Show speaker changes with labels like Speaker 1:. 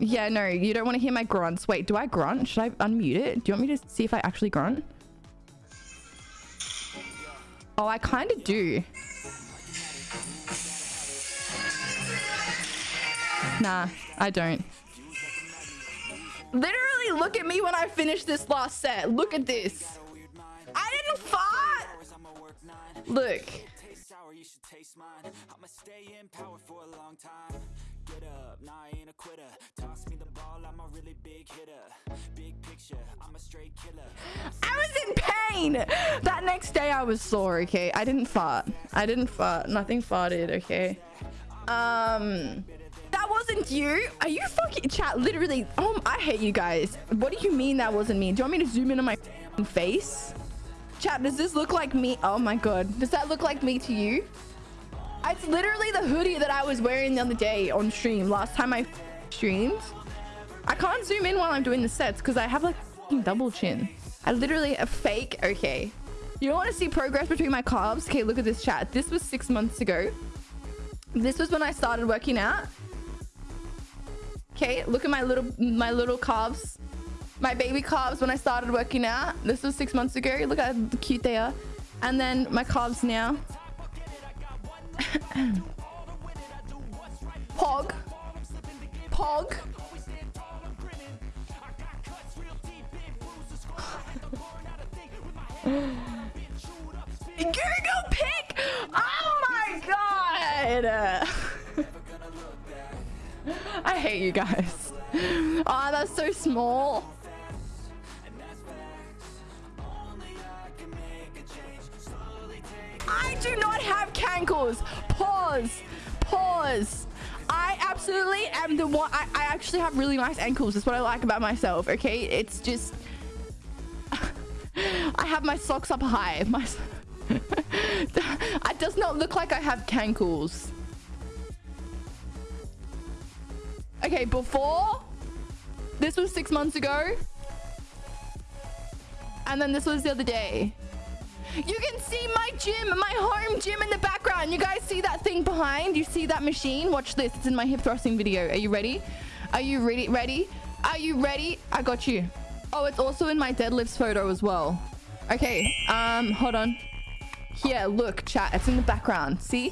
Speaker 1: Yeah, no, you don't want to hear my grunts. Wait, do I grunt? Should I unmute it? Do you want me to see if I actually grunt? Oh, I kind of do. Nah, I don't. Literally, look at me when I finish this last set. Look at this. I didn't fart. Look. Up, nah, I ain't a quitter. Toss me the ball, I'm a really big hitter. Big picture, I'm a straight killer. I was in pain. That next day I was sore, okay? I didn't fart. I didn't fart. Nothing farted, okay? Um that wasn't you. Are you fucking chat? Literally. Oh, I hate you guys. What do you mean that wasn't me? Do you want me to zoom in on my face? Chat, does this look like me? Oh my god. Does that look like me to you? It's literally the hoodie that I was wearing the other day on stream. Last time I streamed. I can't zoom in while I'm doing the sets because I have like double chin. I literally a fake. Okay. You don't want to see progress between my calves? Okay, look at this chat. This was six months ago. This was when I started working out. Okay, look at my little my little calves. My baby calves when I started working out. This was six months ago. Look how cute they are. And then my calves now. Pog. Pog. Google pick! Oh my god! I hate you guys. Oh, that's so small. Do not have cankles. Pause. Pause. I absolutely am the one. I, I actually have really nice ankles. That's what I like about myself. Okay. It's just. I have my socks up high. My. it does not look like I have cankles. Okay, before this was six months ago. And then this was the other day. You can see my gym, my home gym in the background. You guys see that thing behind? You see that machine? Watch this. It's in my hip thrusting video. Are you ready? Are you ready? Ready? Are you ready? I got you. Oh, it's also in my deadlifts photo as well. Okay, um, hold on. Here, look, chat. It's in the background. See?